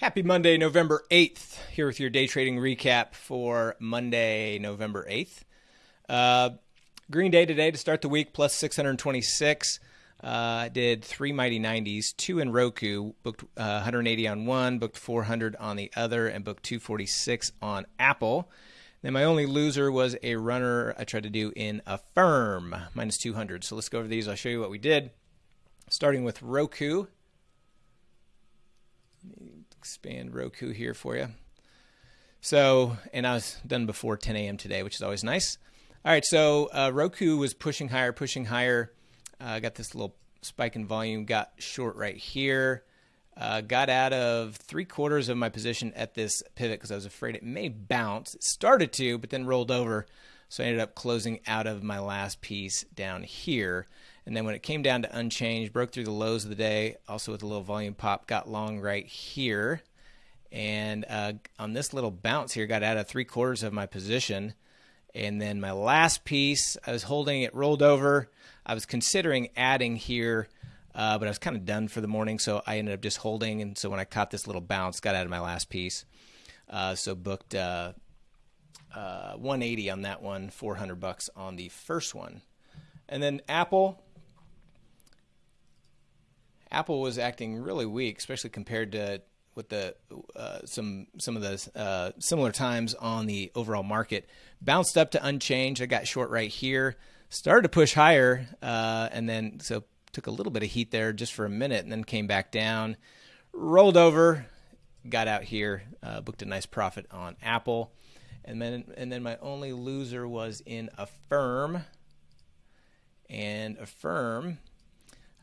Happy Monday, November 8th. Here with your day trading recap for Monday, November 8th. Uh, green day today to start the week, plus 626. Uh, did three mighty 90s, two in Roku, booked uh, 180 on one, booked 400 on the other, and booked 246 on Apple. Then my only loser was a runner I tried to do in Affirm, minus 200. So let's go over these. I'll show you what we did. Starting with Roku expand Roku here for you. So, and I was done before 10 a.m. today, which is always nice. All right, so uh, Roku was pushing higher, pushing higher. I uh, got this little spike in volume, got short right here. Uh, got out of three quarters of my position at this pivot because I was afraid it may bounce. It started to, but then rolled over. So I ended up closing out of my last piece down here. And then when it came down to unchanged, broke through the lows of the day, also with a little volume pop, got long right here. And uh, on this little bounce here, got out of three quarters of my position. And then my last piece, I was holding it rolled over. I was considering adding here, uh, but I was kind of done for the morning, so I ended up just holding. And so when I caught this little bounce, got out of my last piece. Uh, so booked uh, uh 180 on that one, 400 bucks on the first one. And then Apple, Apple was acting really weak, especially compared to with the uh, some some of the uh, similar times on the overall market. Bounced up to unchanged. I got short right here. Started to push higher, uh, and then so took a little bit of heat there just for a minute, and then came back down. Rolled over, got out here, uh, booked a nice profit on Apple, and then and then my only loser was in Affirm. And Affirm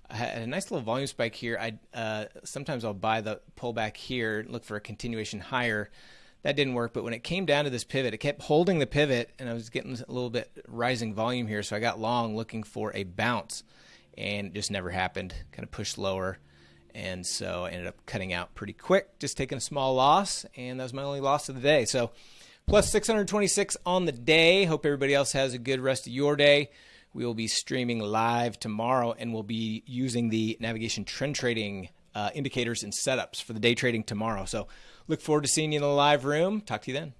I had a nice little volume spike here. I uh, sometimes I'll buy the pullback here, look for a continuation higher. That didn't work, but when it came down to this pivot, it kept holding the pivot, and I was getting a little bit rising volume here, so I got long looking for a bounce, and it just never happened. Kind of pushed lower, and so I ended up cutting out pretty quick, just taking a small loss, and that was my only loss of the day. So plus 626 on the day. Hope everybody else has a good rest of your day. We will be streaming live tomorrow and we'll be using the navigation trend trading uh, indicators and setups for the day trading tomorrow. So look forward to seeing you in the live room. Talk to you then.